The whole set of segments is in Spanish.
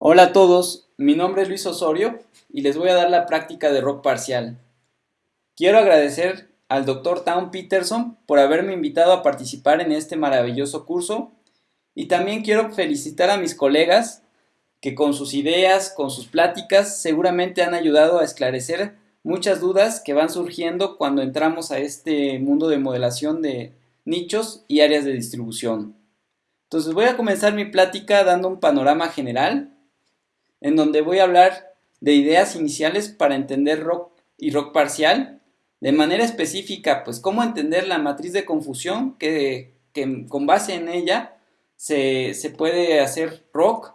Hola a todos, mi nombre es Luis Osorio y les voy a dar la práctica de rock parcial. Quiero agradecer al Dr. Town Peterson por haberme invitado a participar en este maravilloso curso y también quiero felicitar a mis colegas que con sus ideas, con sus pláticas, seguramente han ayudado a esclarecer muchas dudas que van surgiendo cuando entramos a este mundo de modelación de nichos y áreas de distribución. Entonces voy a comenzar mi plática dando un panorama general en donde voy a hablar de ideas iniciales para entender rock y rock parcial, de manera específica, pues cómo entender la matriz de confusión que, con base en ella se, se puede hacer rock.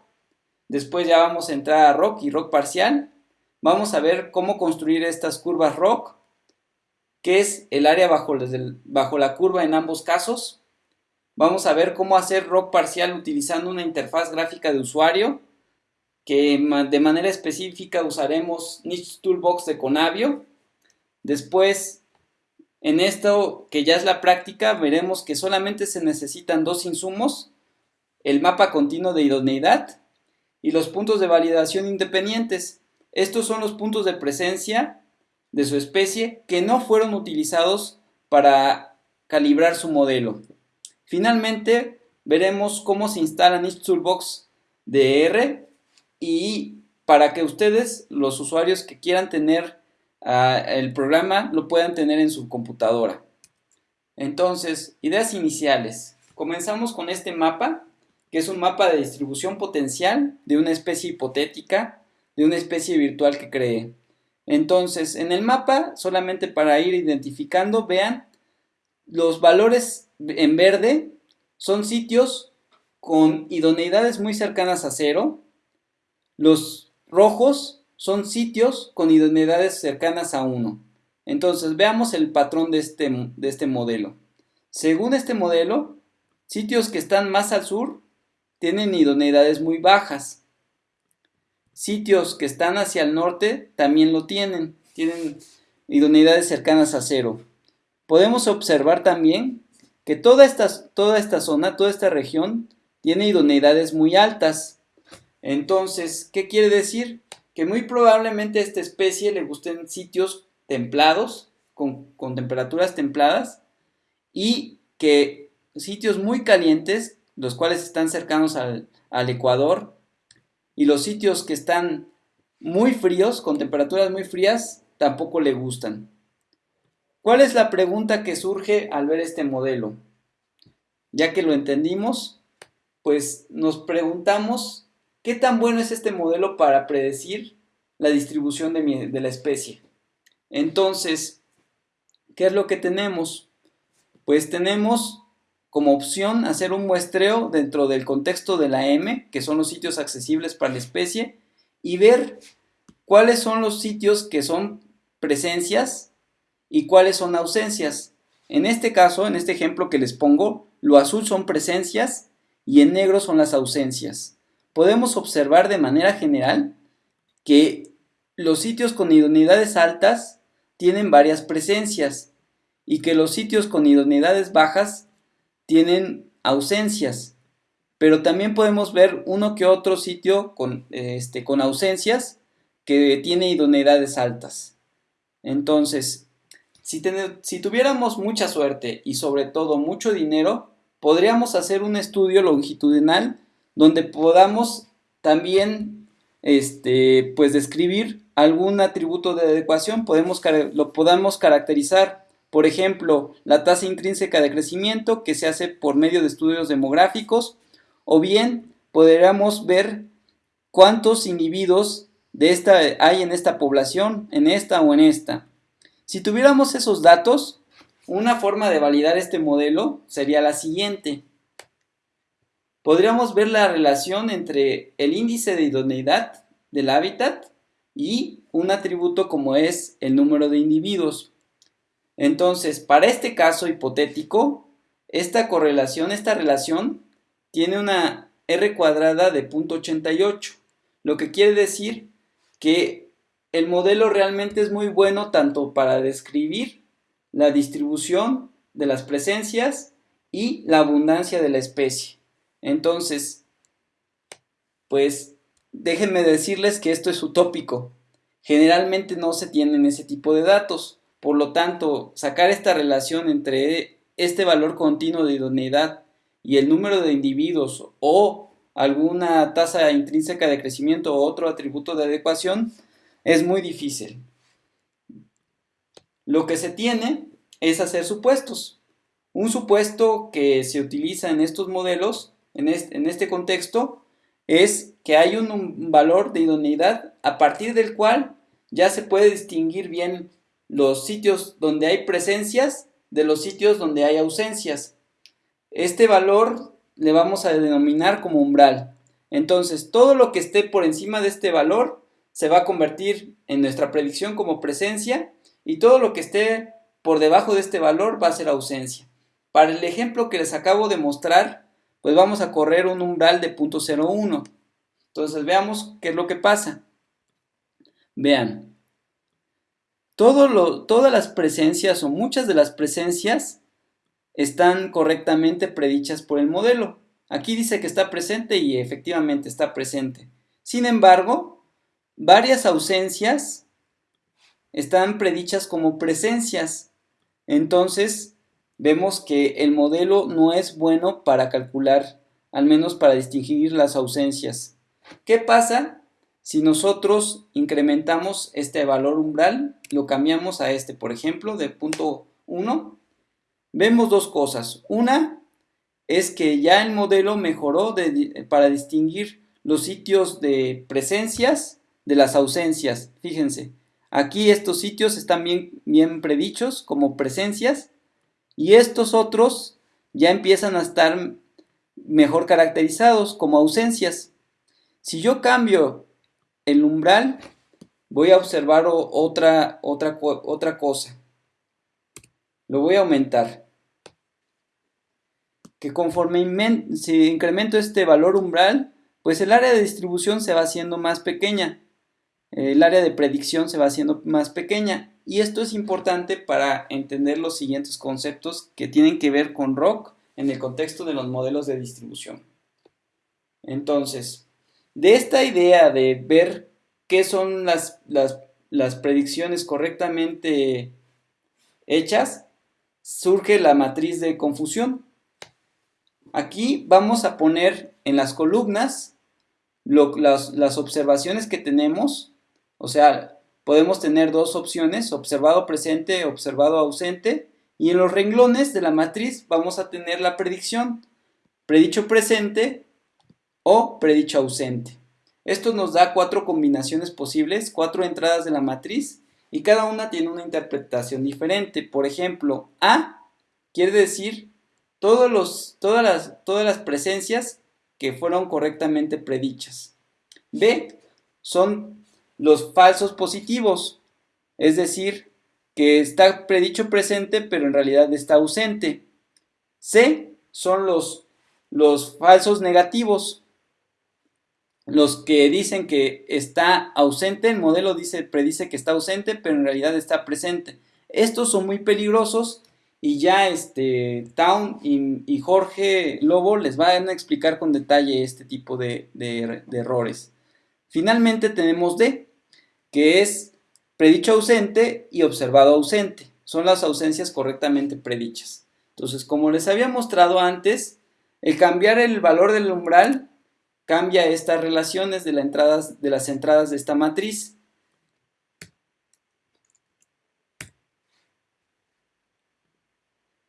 Después ya vamos a entrar a rock y rock parcial. Vamos a ver cómo construir estas curvas rock, qué es el área bajo, bajo la curva en ambos casos. Vamos a ver cómo hacer rock parcial utilizando una interfaz gráfica de usuario que de manera específica usaremos Niche Toolbox de Conavio. Después, en esto que ya es la práctica, veremos que solamente se necesitan dos insumos, el mapa continuo de idoneidad y los puntos de validación independientes. Estos son los puntos de presencia de su especie que no fueron utilizados para calibrar su modelo. Finalmente, veremos cómo se instala Niche Toolbox DR y para que ustedes, los usuarios que quieran tener ah, el programa, lo puedan tener en su computadora. Entonces, ideas iniciales. Comenzamos con este mapa, que es un mapa de distribución potencial de una especie hipotética, de una especie virtual que cree. Entonces, en el mapa, solamente para ir identificando, vean, los valores en verde son sitios con idoneidades muy cercanas a cero, los rojos son sitios con idoneidades cercanas a 1. Entonces veamos el patrón de este, de este modelo. Según este modelo, sitios que están más al sur tienen idoneidades muy bajas. Sitios que están hacia el norte también lo tienen, tienen idoneidades cercanas a cero. Podemos observar también que toda esta, toda esta zona, toda esta región, tiene idoneidades muy altas. Entonces, ¿qué quiere decir? Que muy probablemente a esta especie le gusten sitios templados, con, temperaturas templadas, y que sitios muy calientes, los cuales están cercanos al, al ecuador, y los sitios que están muy fríos, con temperaturas muy frías, tampoco le gustan. ¿Cuál es la pregunta que surge al ver este modelo? Ya que lo entendimos, pues nos preguntamos ¿Qué tan bueno es este modelo para predecir la distribución de, la especie? Entonces, ¿qué es lo que tenemos? Pues tenemos como opción hacer un muestreo dentro del contexto de la M, que son los sitios accesibles para la especie, y ver cuáles son los sitios que son presencias y cuáles son ausencias. En este caso, en este ejemplo que les pongo, lo azul son presencias y en negro son las ausencias podemos observar de manera general que los sitios con idoneidades altas tienen varias presencias y que los sitios con idoneidades bajas tienen ausencias. Pero también podemos ver uno que otro sitio con, este, con ausencias que tiene idoneidades altas. Entonces, si, si tuviéramos mucha suerte y sobre todo mucho dinero, podríamos hacer un estudio longitudinal donde podamos también este, pues describir algún atributo de adecuación, podemos, lo podamos caracterizar, por ejemplo, la tasa intrínseca de crecimiento que se hace por medio de estudios demográficos, o bien podríamos ver cuántos individuos de esta hay en esta población, en esta o en esta. Si tuviéramos esos datos, una forma de validar este modelo sería la siguiente podríamos ver la relación entre el índice de idoneidad del hábitat y un atributo como es el número de individuos. Entonces, para este caso hipotético, esta correlación, esta relación, tiene una R cuadrada de 0.88, lo que quiere decir que el modelo realmente es muy bueno tanto para describir la distribución de las presencias y la abundancia de la especie. Entonces, pues déjenme decirles que esto es utópico. Generalmente no se tienen ese tipo de datos. Por lo tanto, sacar esta relación entre este valor continuo de idoneidad y el número de individuos o alguna tasa intrínseca de crecimiento o otro atributo de adecuación es muy difícil. Lo que se tiene es hacer supuestos. Un supuesto que se utiliza en estos modelos, en este, contexto, es que hay un, valor de idoneidad a partir del cual ya se puede distinguir bien los sitios donde hay presencias de los sitios donde hay ausencias. Este valor le vamos a denominar como umbral. Entonces, todo lo que esté por encima de este valor se va a convertir en nuestra predicción como presencia y todo lo que esté por debajo de este valor va a ser ausencia. Para el ejemplo que les acabo de mostrar, pues vamos a correr un umbral de 0.01. Entonces veamos qué es lo que pasa. Vean, todas las presencias o muchas de las presencias están correctamente predichas por el modelo. Aquí dice que está presente y efectivamente está presente. Sin embargo, varias ausencias están predichas como presencias. Entonces, vemos que el modelo no es bueno para calcular, al menos para distinguir las ausencias. ¿Qué pasa si nosotros incrementamos este valor umbral, lo cambiamos a este, por ejemplo, de punto 1, vemos dos cosas. Una es que ya el modelo mejoró para distinguir los sitios de presencias de las ausencias. Fíjense, aquí estos sitios están bien, bien predichos como presencias y estos otros ya empiezan a estar mejor caracterizados como ausencias. Si yo cambio el umbral, voy a observar otra, otra, otra cosa. Lo voy a aumentar. Que conforme si incremento este valor umbral, pues el área de distribución se va haciendo más pequeña. El área de predicción se va haciendo más pequeña. Y esto es importante para entender los siguientes conceptos que tienen que ver con ROC en el contexto de los modelos de distribución. Entonces, de esta idea de ver qué son las, las, predicciones correctamente hechas, surge la matriz de confusión. Aquí vamos a poner en las columnas las, las, observaciones que tenemos, o sea, podemos tener dos opciones, observado presente, observado ausente, y en los renglones de la matriz vamos a tener la predicción, predicho presente o predicho ausente. Esto nos da cuatro combinaciones posibles, cuatro entradas de la matriz y cada una tiene una interpretación diferente. Por ejemplo, A quiere decir todos los, todas, las, todas las presencias que fueron correctamente predichas. B son los falsos positivos, es decir, que está predicho presente pero en realidad está ausente. C son los, los falsos negativos, los que dicen que está ausente, el modelo dice, predice que está ausente, pero en realidad está presente. Estos son muy peligrosos y ya este, Town y, Jorge Lobo les van a explicar con detalle este tipo de, de errores. Finalmente tenemos D, que es predicho ausente y observado ausente. Son las ausencias correctamente predichas. Entonces, como les había mostrado antes, el cambiar el valor del umbral cambia estas relaciones de, de las entradas de esta matriz.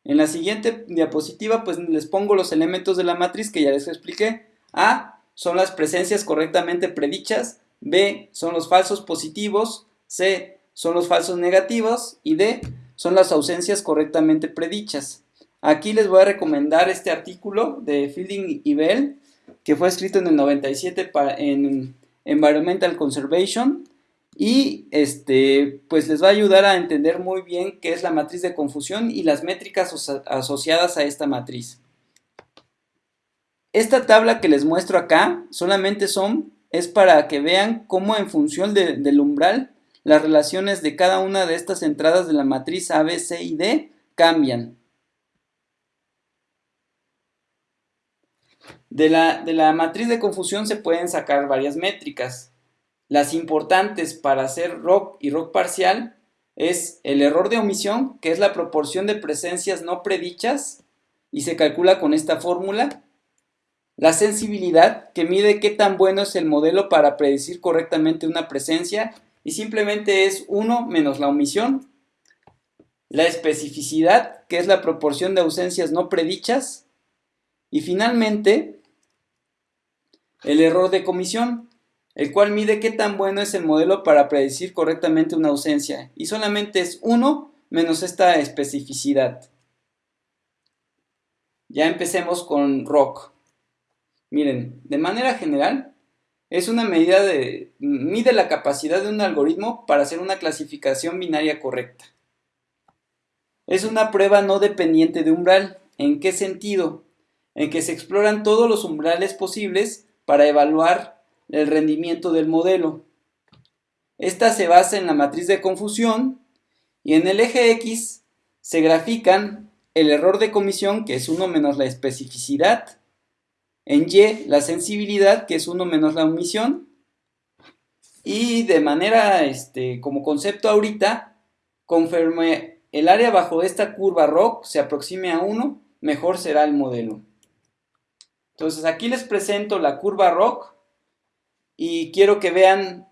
En la siguiente diapositiva pues les pongo los elementos de la matriz que ya les expliqué. A son las presencias correctamente predichas, B son los falsos positivos, C son los falsos negativos y D son las ausencias correctamente predichas. Aquí les voy a recomendar este artículo de Fielding y Bell que fue escrito en el 97 en Environmental Conservation y este, pues les va a ayudar a entender muy bien qué es la matriz de confusión y las métricas asociadas a esta matriz. Esta tabla que les muestro acá solamente son, es para que vean cómo en función del umbral las relaciones de cada una de estas entradas de la matriz A, B, C y D cambian. De la, de la matriz de confusión se pueden sacar varias métricas. Las importantes para hacer rock y rock parcial es el error de omisión, que es la proporción de presencias no predichas, y se calcula con esta fórmula. La sensibilidad, que mide qué tan bueno es el modelo para predecir correctamente una presencia, y simplemente es 1 menos la omisión. La especificidad, que es la proporción de ausencias no predichas. Y finalmente, el error de comisión, el cual mide qué tan bueno es el modelo para predecir correctamente una ausencia, y solamente es 1 menos esta especificidad. Ya empecemos con ROC. Miren, de manera general, es una medida de... mide la capacidad de un algoritmo para hacer una clasificación binaria correcta. Es una prueba no dependiente de umbral. ¿En qué sentido? En que se exploran todos los umbrales posibles para evaluar el rendimiento del modelo. Esta se basa en la matriz de confusión y en el eje X se grafican el error de comisión, que es 1 menos la especificidad, en Y la sensibilidad, que es 1 menos la omisión, y de manera, este, como concepto ahorita, conforme el área bajo esta curva ROC se aproxime a 1, mejor será el modelo. Entonces aquí les presento la curva ROC y quiero que vean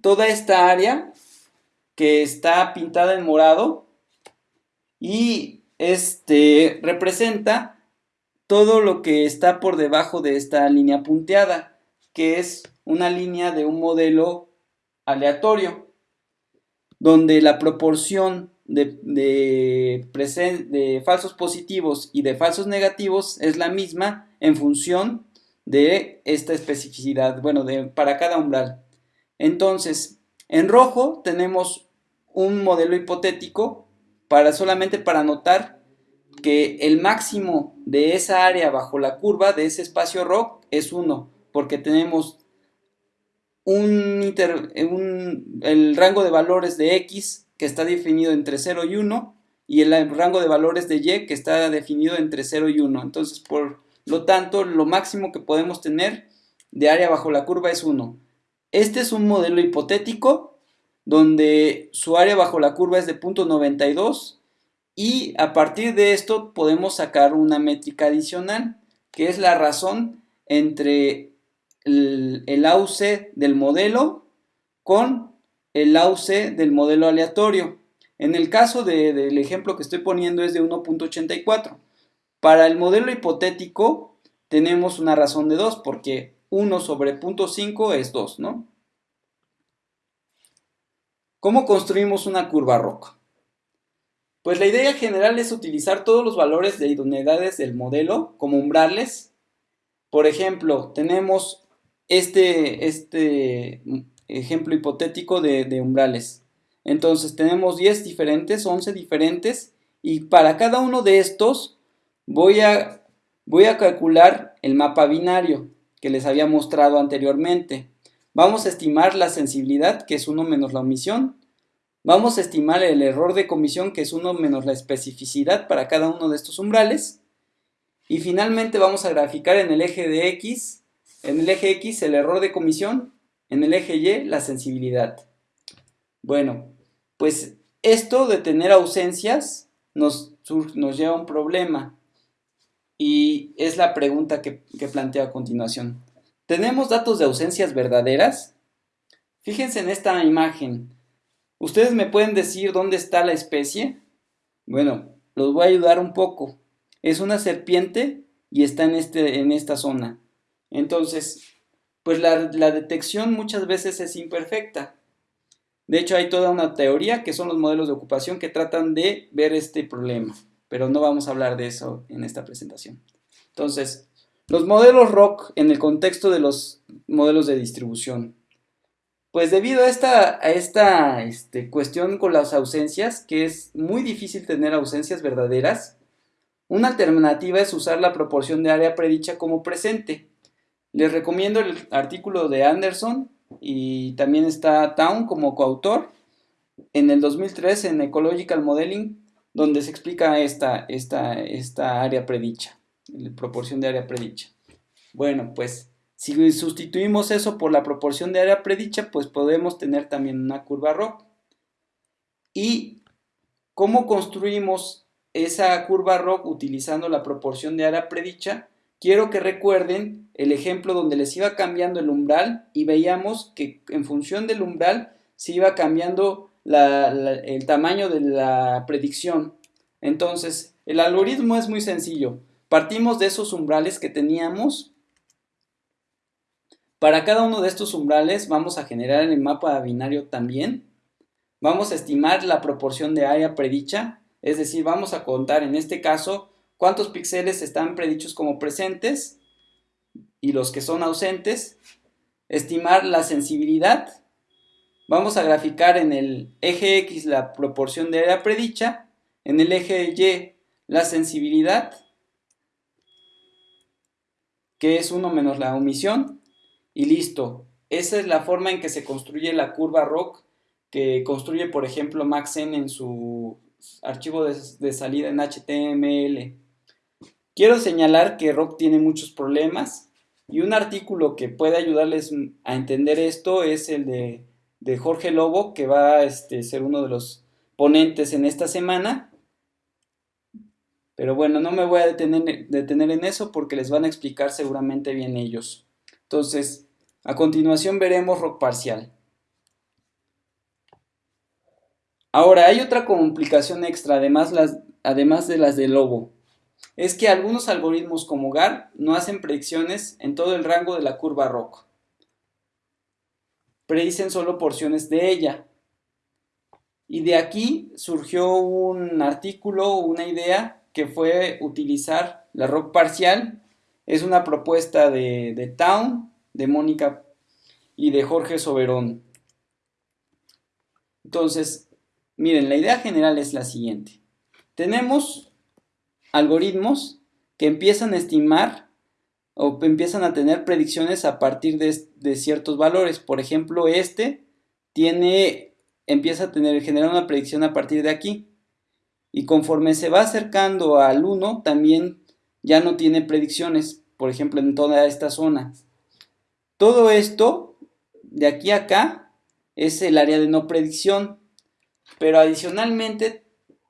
toda esta área que está pintada en morado y este representa todo lo que está por debajo de esta línea punteada que es una línea de un modelo aleatorio donde la proporción de, falsos positivos y de falsos negativos es la misma en función de esta especificidad, bueno, de, para cada umbral. Entonces, en rojo tenemos un modelo hipotético para solamente para notar que el máximo de esa área bajo la curva de ese espacio ROC es 1, porque tenemos un, un, el rango de valores de X que está definido entre 0 y 1 y el rango de valores de Y que está definido entre 0 y 1. Entonces, por lo tanto, lo máximo que podemos tener de área bajo la curva es 1. Este es un modelo hipotético donde su área bajo la curva es de 0.92 y a partir de esto podemos sacar una métrica adicional que es la razón entre el, AUC del modelo con el AUC del modelo aleatorio. En el caso del ejemplo que estoy poniendo es de 1.84. Para el modelo hipotético tenemos una razón de 2 porque 1 sobre 0.5 es 2, ¿no? ¿Cómo construimos una curva ROC? Pues la idea general es utilizar todos los valores de idoneidades del modelo como umbrales. Por ejemplo, tenemos este, este ejemplo hipotético de, umbrales. Entonces tenemos 10 diferentes, 11 diferentes y para cada uno de estos Voy a, voy a calcular el mapa binario que les había mostrado anteriormente. Vamos a estimar la sensibilidad, que es 1 menos la omisión. Vamos a estimar el error de comisión, que es 1 menos la especificidad para cada uno de estos umbrales. Y finalmente vamos a graficar en el eje de X, en el eje X el error de comisión, en el eje Y la sensibilidad. Bueno, pues esto de tener ausencias nos, nos lleva a un problema. Y es la pregunta que, planteo a continuación. ¿Tenemos datos de ausencias verdaderas? Fíjense en esta imagen. ¿Ustedes me pueden decir dónde está la especie? Bueno, los voy a ayudar un poco. Es una serpiente y está en, este, en esta zona. Entonces, pues la, la, detección muchas veces es imperfecta. De hecho, hay toda una teoría que son los modelos de ocupación que tratan de ver este problema pero no vamos a hablar de eso en esta presentación. Entonces, los modelos ROC en el contexto de los modelos de distribución. Pues debido a esta, a esta este, cuestión con las ausencias, que es muy difícil tener ausencias verdaderas, una alternativa es usar la proporción de área predicha como presente. Les recomiendo el artículo de Anderson y también está Town como coautor en el 2003 en Ecological Modeling donde se explica esta, esta, esta área predicha, la proporción de área predicha. Bueno, pues si sustituimos eso por la proporción de área predicha, pues podemos tener también una curva ROC. ¿Y cómo construimos esa curva ROC utilizando la proporción de área predicha? Quiero que recuerden el ejemplo donde les iba cambiando el umbral y veíamos que en función del umbral se iba cambiando el tamaño de la predicción. Entonces, el algoritmo es muy sencillo. Partimos de esos umbrales que teníamos. Para cada uno de estos umbrales vamos a generar el mapa binario también. Vamos a estimar la proporción de área predicha, es decir, vamos a contar en este caso cuántos píxeles están predichos como presentes y los que son ausentes. Estimar la sensibilidad. Vamos a graficar en el eje X la proporción de área predicha, en el eje Y la sensibilidad que es 1 menos la omisión, y listo. Esa es la forma en que se construye la curva ROC que construye, por ejemplo, Maxen en su archivo de, salida en HTML. Quiero señalar que ROC tiene muchos problemas y un artículo que puede ayudarles a entender esto es el de, Jorge Lobo, que va a este, ser uno de los ponentes en esta semana. Pero bueno, no me voy a detener, detener en eso porque les van a explicar seguramente bien ellos. Entonces, a continuación veremos rock parcial. Ahora, hay otra complicación extra, además, de las de Lobo. Es que algunos algoritmos como GAR no hacen predicciones en todo el rango de la curva ROC. Predicen solo porciones de ella. Y de aquí surgió un artículo, una idea que fue utilizar la ROC parcial. Es una propuesta de, Town, de Mónica y de Jorge Soberón. Entonces, miren, la idea general es la siguiente. Tenemos algoritmos que empiezan a estimar o empiezan a tener predicciones a partir de, de, ciertos valores. Por ejemplo, este tiene, empieza a tener, generar una predicción a partir de aquí y conforme se va acercando al 1 también ya no tiene predicciones, por ejemplo en toda esta zona. Todo esto de aquí a acá es el área de no predicción, pero adicionalmente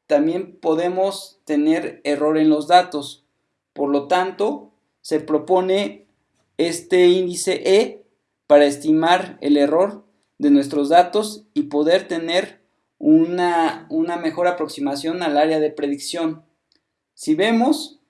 también podemos tener error en los datos. Por lo tanto, se propone este índice E para estimar el error de nuestros datos y poder tener una, mejor aproximación al área de predicción. Si vemos,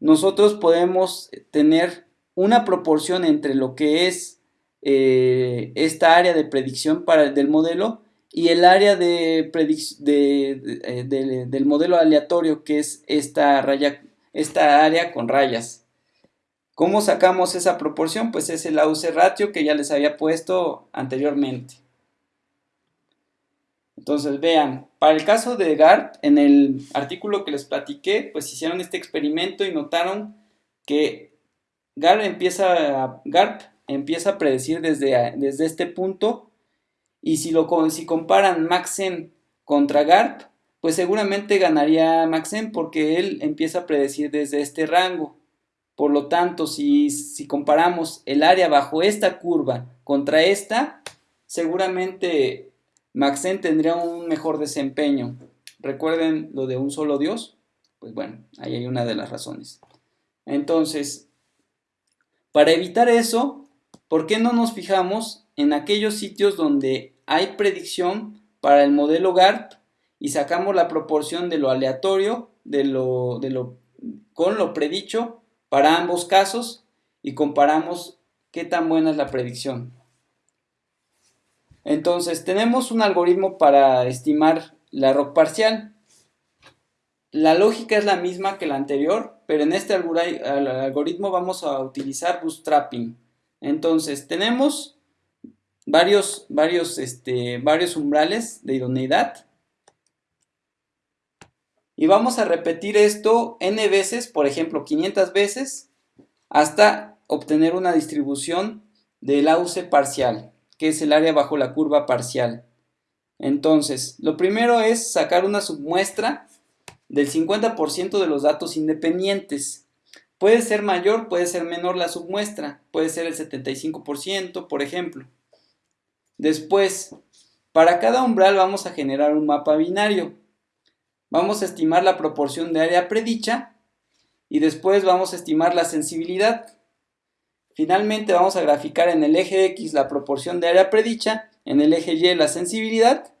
nosotros podemos tener una proporción entre lo que es eh, esta área de predicción para, del modelo y el área de, de, del modelo aleatorio que es esta, raya, esta área con rayas. ¿Cómo sacamos esa proporción? Pues es el AUC ratio que ya les había puesto anteriormente. Entonces, vean, para el caso de GARP, en el artículo que les platiqué, pues hicieron este experimento y notaron que GARP empieza a, GARP empieza a predecir desde, desde este punto y si, lo, si comparan Maxen contra GARP, pues seguramente ganaría Maxen porque él empieza a predecir desde este rango. Por lo tanto, si, si comparamos el área bajo esta curva contra esta, seguramente Maxen tendría un mejor desempeño. Recuerden lo de un solo Dios. Pues bueno, ahí hay una de las razones. Entonces, para evitar eso, ¿por qué no nos fijamos en aquellos sitios donde hay predicción para el modelo GARP y sacamos la proporción de lo aleatorio de lo, de lo, con lo predicho para ambos casos y comparamos qué tan buena es la predicción? Entonces, tenemos un algoritmo para estimar la ROC parcial. La lógica es la misma que la anterior, pero en este algoritmo vamos a utilizar bootstrapping. Entonces, tenemos varios, varios, este, varios umbrales de idoneidad. Y vamos a repetir esto n veces, por ejemplo, 500 veces, hasta obtener una distribución del AUC parcial que es el área bajo la curva parcial. Entonces, lo primero es sacar una submuestra del 50% de los datos independientes. Puede ser mayor, puede ser menor la submuestra, puede ser el 75%, por ejemplo. Después, para cada umbral vamos a generar un mapa binario. Vamos a estimar la proporción de área predicha y después vamos a estimar la sensibilidad. Finalmente vamos a graficar en el eje X la proporción de área predicha, en el eje Y la sensibilidad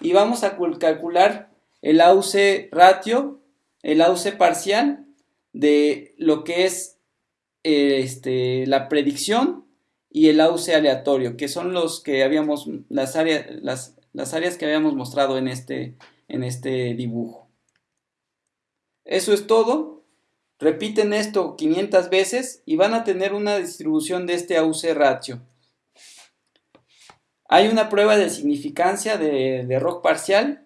y vamos a calcular el AUC ratio, el AUC parcial de lo que es este, la predicción y el AUC aleatorio, que son los que habíamos, las, áreas, las, las áreas que habíamos mostrado en este, en este dibujo. Eso es todo. Repiten esto 500 veces y van a tener una distribución de este AUC ratio. Hay una prueba de significancia de, de parcial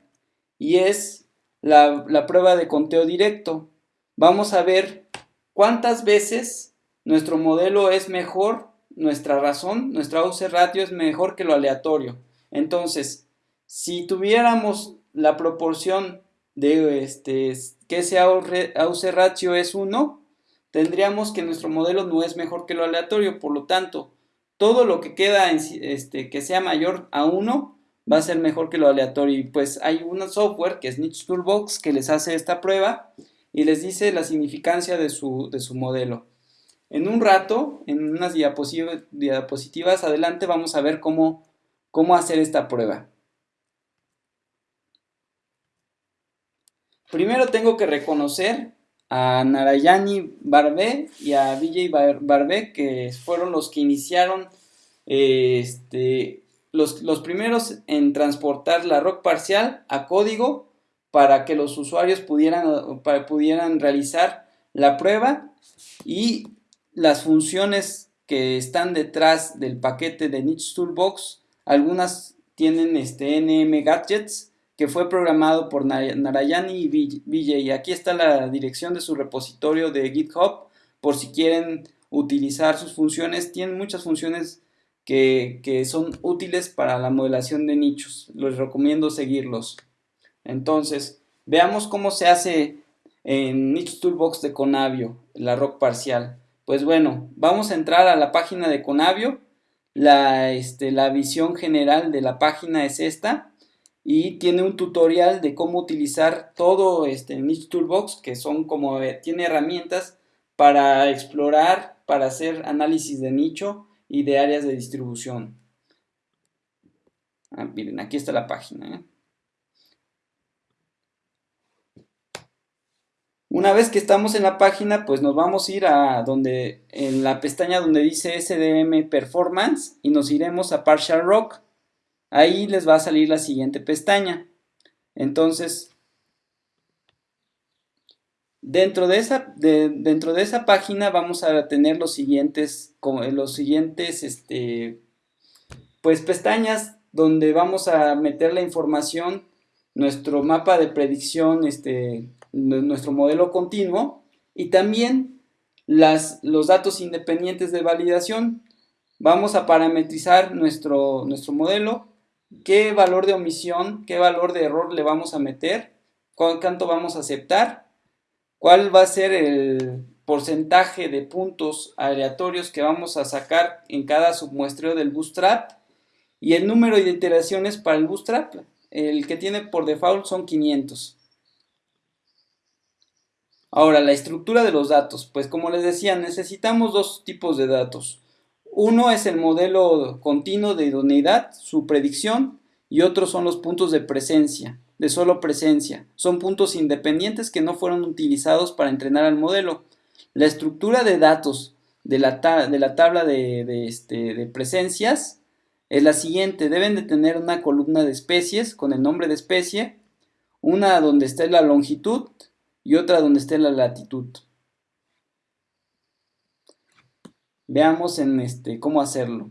y es la, la prueba de conteo directo. Vamos a ver cuántas veces nuestro modelo es mejor, nuestra razón, nuestra AUC ratio es mejor que lo aleatorio. Entonces, si tuviéramos la proporción de este, que ese AUC ratio es 1, tendríamos que nuestro modelo no es mejor que lo aleatorio, por lo tanto, todo lo que queda este, que sea mayor a 1 va a ser mejor que lo aleatorio. Y pues hay un software que es Niche Toolbox que les hace esta prueba y les dice la significancia de su, de su modelo. En un rato, en unas diapositivas, adelante, vamos a ver cómo, cómo hacer esta prueba. Primero tengo que reconocer a Narayani Barbe y a Vijay Barbe, que fueron los que iniciaron, este, los, los, primeros en transportar la ROC parcial a código para que los usuarios pudieran, pudieran realizar la prueba y las funciones que están detrás del paquete de Niche Toolbox, algunas tienen este NM Gadgets, que fue programado por Narayani y Vijay. Aquí está la dirección de su repositorio de GitHub por si quieren utilizar sus funciones. Tienen muchas funciones que, son útiles para la modelación de nichos. Les recomiendo seguirlos. Entonces, veamos cómo se hace en Niche Toolbox de Conavio, la ROC parcial. Pues bueno, vamos a entrar a la página de Conavio. La, este, la visión general de la página es esta y tiene un tutorial de cómo utilizar todo este Niche Toolbox, que son como, eh, tiene herramientas para explorar, para hacer análisis de nicho y de áreas de distribución. Ah, miren, aquí está la página. ¿eh? Una vez que estamos en la página, pues nos vamos a ir a donde, en la pestaña donde dice SDM Performance y nos iremos a Partial Rock ahí les va a salir la siguiente pestaña. Entonces, dentro de esa, dentro de esa página vamos a tener los siguientes, los siguientes, este, pues pestañas donde vamos a meter la información, nuestro mapa de predicción, este, nuestro modelo continuo y también las, los datos independientes de validación. Vamos a parametrizar nuestro, nuestro modelo qué valor de omisión, qué valor de error le vamos a meter, cuánto vamos a aceptar, cuál va a ser el porcentaje de puntos aleatorios que vamos a sacar en cada submuestreo del bootstrap y el número de iteraciones para el bootstrap, el que tiene por default son 500. Ahora, la estructura de los datos. Pues como les decía, necesitamos dos tipos de datos. Uno es el modelo continuo de idoneidad, su predicción, y otros son los puntos de presencia, de solo presencia. Son puntos independientes que no fueron utilizados para entrenar al modelo. La estructura de datos de la, de la tabla de, este, de presencias es la siguiente. Deben de tener una columna de especies con el nombre de especie, una donde esté la longitud y otra donde esté la latitud. Veamos en este cómo hacerlo.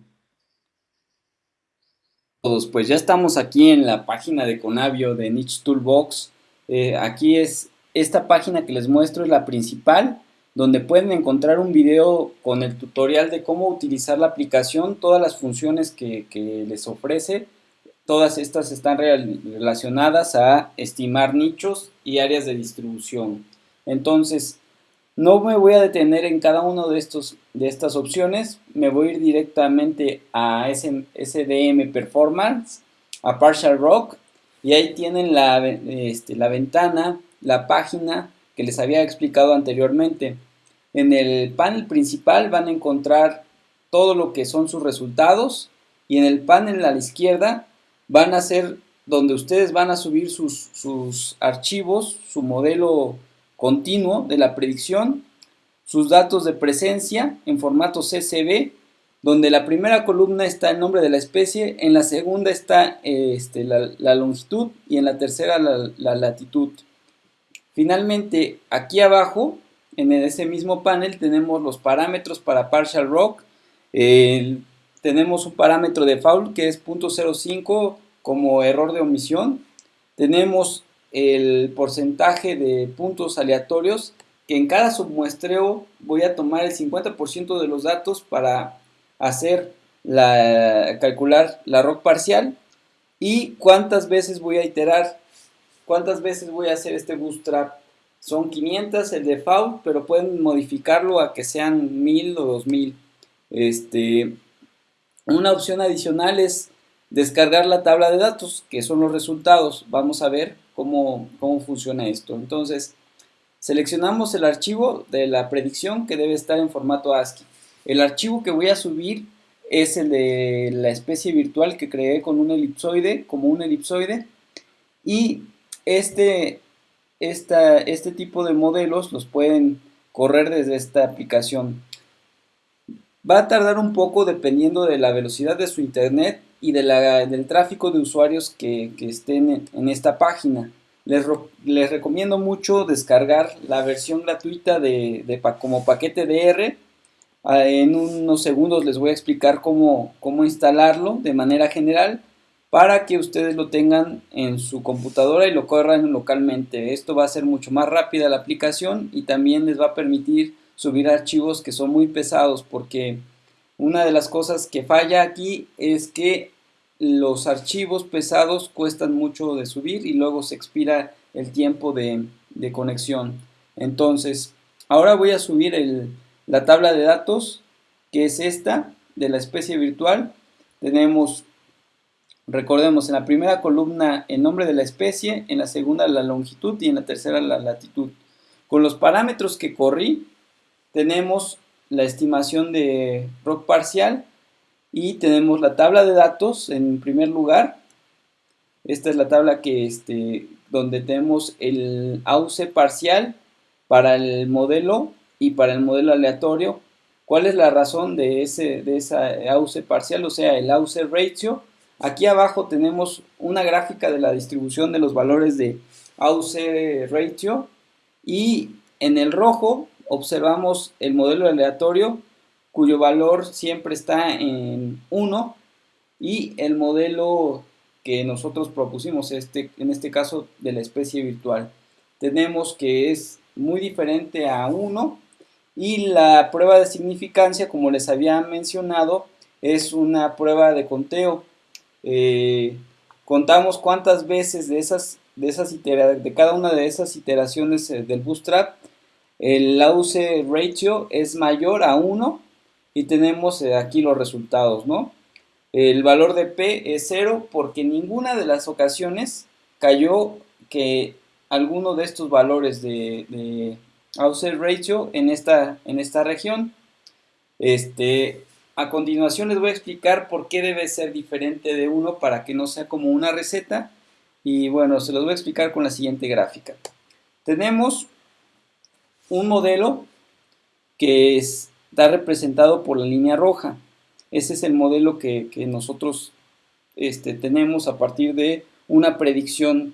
Todos, pues ya estamos aquí en la página de Conavio de Niche Toolbox. Eh, aquí es esta página que les muestro es la principal, donde pueden encontrar un video con el tutorial de cómo utilizar la aplicación, todas las funciones que, que les ofrece. Todas estas están relacionadas a estimar nichos y áreas de distribución. Entonces, No me voy a detener en cada uno de, de estas opciones, me voy a ir directamente a SDM Performance, a Partial Rock, y ahí tienen la, este, la ventana, la página que les había explicado anteriormente. En el panel principal van a encontrar todo lo que son sus resultados y en el panel a la izquierda van a ser donde ustedes van a subir sus, sus archivos, su modelo continuo de la predicción, sus datos de presencia en formato CSV, donde la primera columna está el nombre de la especie, en la segunda está este, la, longitud y en la tercera la, latitud. Finalmente, aquí abajo, en ese mismo panel, tenemos los parámetros para Partial Rock. tenemos un parámetro de foul que es .05 como error de omisión. Tenemos el porcentaje de puntos aleatorios que en cada submuestreo voy a tomar el 50% de los datos para hacer la, calcular la ROC parcial y cuántas veces voy a iterar, cuántas veces voy a hacer este bootstrap. Son 500 el default, pero pueden modificarlo a que sean 1000 o 2000. Este, una opción adicional es descargar la tabla de datos, que son los resultados. Vamos a ver cómo, cómo funciona esto. Entonces, seleccionamos el archivo de la predicción que debe estar en formato ASCII. El archivo que voy a subir es el de la especie virtual que creé con un elipsoide, como un elipsoide. Y este, este tipo de modelos los pueden correr desde esta aplicación. Va a tardar un poco dependiendo de la velocidad de su internet y del tráfico de usuarios que, estén en, esta página. Les, les, recomiendo mucho descargar la versión gratuita de, de, como paquete DR. Ah, en unos segundos les voy a explicar cómo, cómo instalarlo de manera general para que ustedes lo tengan en su computadora y lo corran localmente. Esto va a ser mucho más rápida la aplicación y también les va a permitir subir archivos que son muy pesados porque una de las cosas que falla aquí es que los archivos pesados cuestan mucho de subir y luego se expira el tiempo de, conexión. Entonces, ahora voy a subir la tabla de datos, que es esta, de la especie virtual. Tenemos, recordemos, en la primera columna el nombre de la especie, en la segunda la longitud y en la tercera la latitud. Con los parámetros que corrí, tenemos la estimación de rock parcial y tenemos la tabla de datos en primer lugar. Esta es la tabla que este, donde tenemos el AUC parcial para el modelo y para el modelo aleatorio. ¿Cuál es la razón de, ese, de esa AUC parcial? O sea, el AUC ratio. Aquí abajo tenemos una gráfica de la distribución de los valores de AUC ratio y en el rojo observamos el modelo aleatorio cuyo valor siempre está en 1 y el modelo que nosotros propusimos, este, en este caso de la especie virtual. Tenemos que es muy diferente a 1 y la prueba de significancia, como les había mencionado, es una prueba de conteo. Eh, contamos cuántas veces de, esas, de, esas de cada una de esas iteraciones eh, del bootstrap el AUC ratio es mayor a 1 y tenemos eh, aquí los resultados, ¿no? El valor de P es 0 porque ninguna de las ocasiones cayó que alguno de estos valores de, de ratio en esta, en esta región. Este, a continuación les voy a explicar por qué debe ser diferente de 1 para que no sea como una receta. Y bueno, se los voy a explicar con la siguiente gráfica. Tenemos un modelo que está representado por la línea roja. Ese es el modelo que, nosotros este, tenemos a partir de una predicción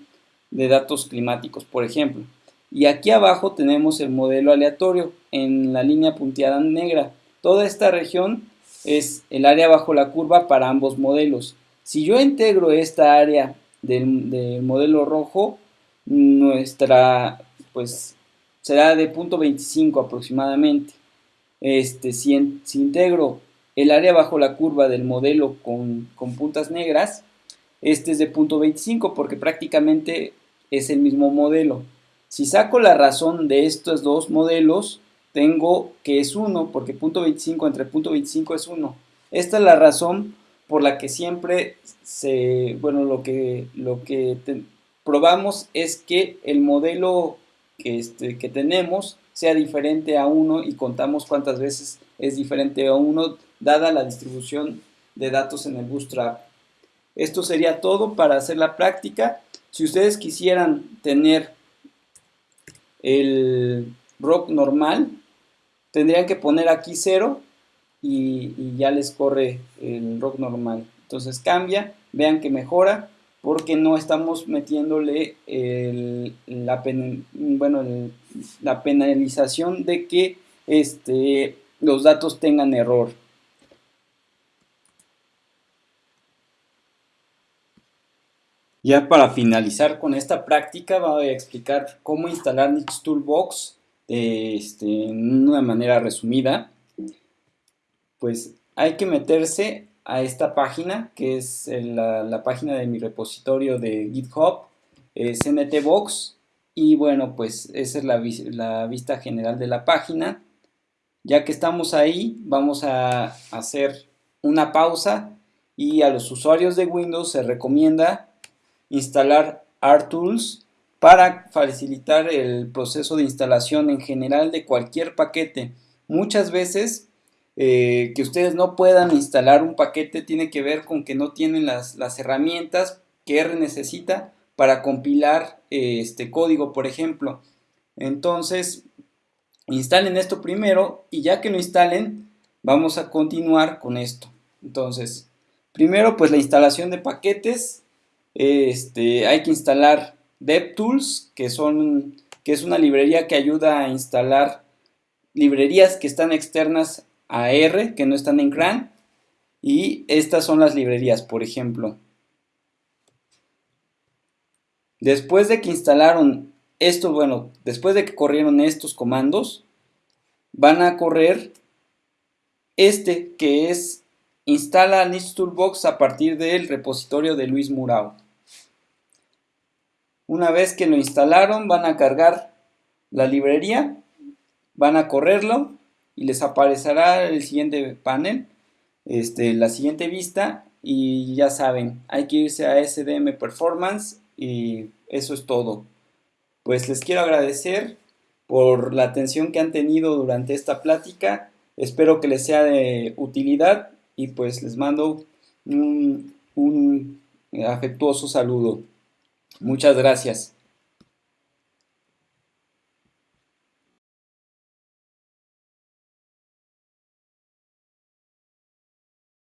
de datos climáticos, por ejemplo. Y aquí abajo tenemos el modelo aleatorio en la línea punteada negra. Toda esta región es el área bajo la curva para ambos modelos. Si yo integro esta área del, del modelo rojo, nuestra pues será de 0.25 aproximadamente. Este, si, integro el área bajo la curva del modelo con, puntas negras, este es de 0.25 porque prácticamente es el mismo modelo. Si saco la razón de estos dos modelos, tengo que es 1, porque punto 25 entre punto 25 es 1. Esta es la razón por la que siempre se, bueno, lo que, lo que probamos es que el modelo que, este, que tenemos sea diferente a 1 y contamos cuántas veces es diferente a 1 dada la distribución de datos en el Bootstrap. Esto sería todo para hacer la práctica. Si ustedes quisieran tener el rock normal, tendrían que poner aquí 0 y, ya les corre el rock normal. Entonces cambia, vean que mejora porque no estamos metiéndole la, bueno, la penalización de que este, los datos tengan error. Ya para finalizar con esta práctica voy a explicar cómo instalar Nix Toolbox este, en una manera resumida. Pues hay que meterse a esta página que es la, página de mi repositorio de GitHub, es NTBox y bueno pues esa es la, la vista general de la página. Ya que estamos ahí vamos a hacer una pausa y a los usuarios de Windows se recomienda instalar RTools para facilitar el proceso de instalación en general de cualquier paquete. Muchas veces eh, que ustedes no puedan instalar un paquete tiene que ver con que no tienen las, herramientas que R necesita para compilar eh, este código, por ejemplo. Entonces, instalen esto primero y ya que lo instalen, vamos a continuar con esto. Entonces, primero pues la instalación de paquetes este, hay que instalar DevTools, que, son, que es una librería que ayuda a instalar librerías que están externas a R, que no están en CRAN. Y estas son las librerías, por ejemplo. Después de que instalaron esto, bueno, después de que corrieron estos comandos, van a correr este que es instala Niche Toolbox a partir del repositorio de Luis Murao. Una vez que lo instalaron, van a cargar la librería, van a correrlo y les aparecerá el siguiente panel, este, la siguiente vista y ya saben, hay que irse a SDM Performance y eso es todo. Pues les quiero agradecer por la atención que han tenido durante esta plática, espero que les sea de utilidad y pues les mando un afectuoso saludo. Muchas gracias.